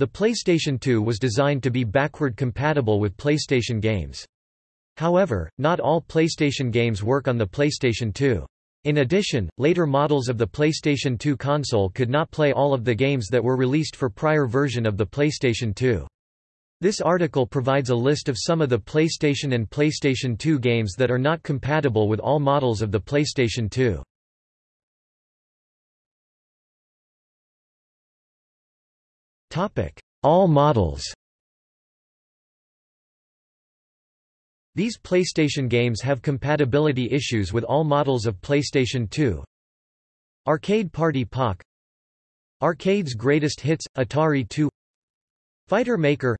The PlayStation 2 was designed to be backward compatible with PlayStation games. However, not all PlayStation games work on the PlayStation 2. In addition, later models of the PlayStation 2 console could not play all of the games that were released for prior version of the PlayStation 2. This article provides a list of some of the PlayStation and PlayStation 2 games that are not compatible with all models of the PlayStation 2. All models. These PlayStation games have compatibility issues with all models of PlayStation 2. Arcade Party Pak Arcade's Greatest Hits, Atari 2 Fighter Maker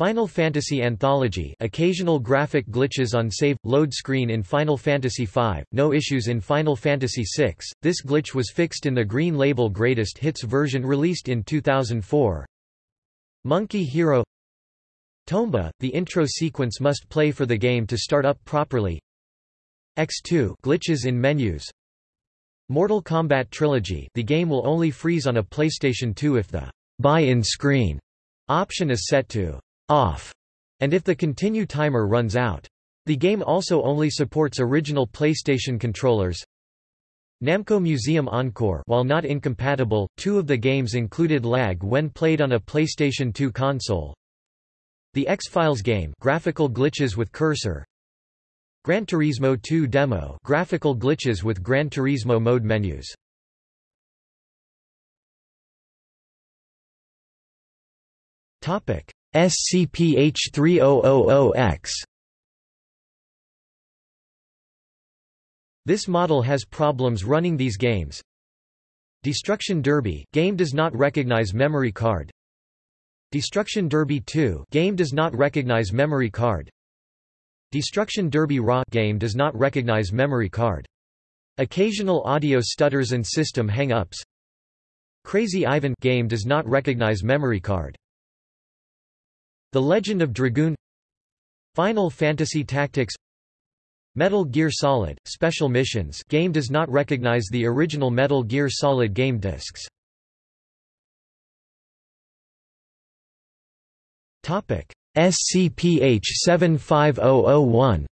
Final Fantasy Anthology occasional graphic glitches on save, load screen in Final Fantasy V, no issues in Final Fantasy VI, this glitch was fixed in the Green Label Greatest Hits version released in 2004 Monkey Hero Tomba, the intro sequence must play for the game to start up properly. X2 glitches in menus. Mortal Kombat Trilogy the game will only freeze on a PlayStation 2 if the buy-in screen option is set to off, and if the continue timer runs out. The game also only supports original PlayStation controllers. Namco Museum Encore While not incompatible, two of the games included lag when played on a PlayStation 2 console. The X-Files game graphical glitches with cursor. Gran Turismo 2 demo graphical glitches with Gran Turismo mode menus. Topic: SCPH3000X This model has problems running these games. Destruction Derby game does not recognize memory card. Destruction Derby 2 game does not recognize memory card. Destruction Derby Raw game does not recognize memory card. Occasional audio stutters and system hang-ups. Crazy Ivan game does not recognize memory card. The Legend of Dragoon Final Fantasy Tactics Metal Gear Solid – Special Missions game does not recognize the original Metal Gear Solid game discs. SCPH 75001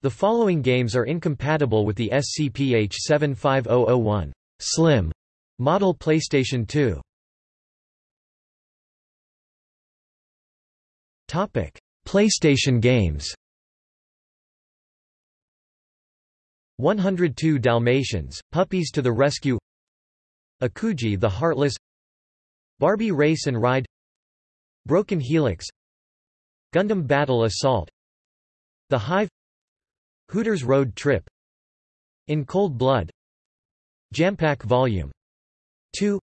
The following games are incompatible with the SCPH 75001 Slim model PlayStation 2. PlayStation games. 102 Dalmatians, Puppies to the Rescue Akuji the Heartless Barbie Race and Ride Broken Helix Gundam Battle Assault The Hive Hooters Road Trip In Cold Blood Jampack Volume 2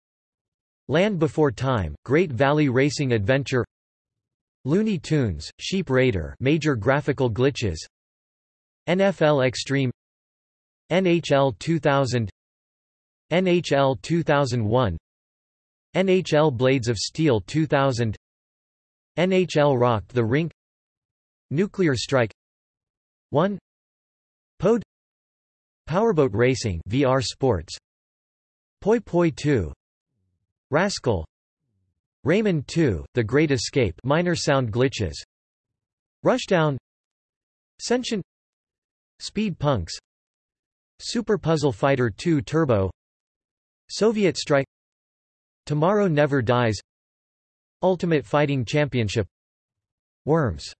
Land Before Time, Great Valley Racing Adventure Looney Tunes, Sheep Raider major graphical glitches NFL Extreme NHL 2000 NHL 2001 NHL Blades of Steel 2000 NHL Rock the Rink Nuclear Strike 1 Pode Powerboat Racing VR Sports Poy Poy 2 Rascal Rayman 2, The Great Escape minor sound glitches. Rushdown. Sentient. Speed Punks. Super Puzzle Fighter 2 Turbo. Soviet Strike. Tomorrow Never Dies. Ultimate Fighting Championship. Worms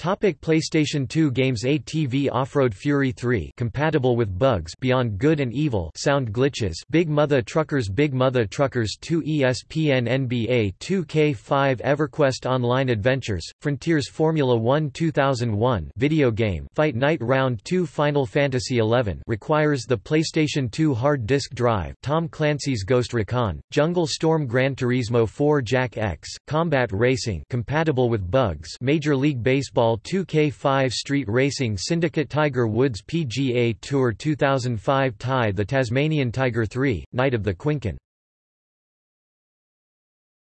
Topic PlayStation 2 games ATV Off-Road Fury 3 compatible with bugs Beyond Good and Evil sound glitches Big Mother Truckers Big Mother Truckers 2 ESPN NBA 2K5 EverQuest Online Adventures Frontiers Formula 1 2001 video game Fight Night Round 2 Final Fantasy XI requires the PlayStation 2 hard disk drive Tom Clancy's Ghost Recon Jungle Storm Gran Turismo 4 Jak X Combat Racing compatible with bugs Major League Baseball Baseball 2K5 Street Racing Syndicate Tiger Woods PGA Tour 2005 Ty the Tasmanian Tiger 3, Night of the Quinkan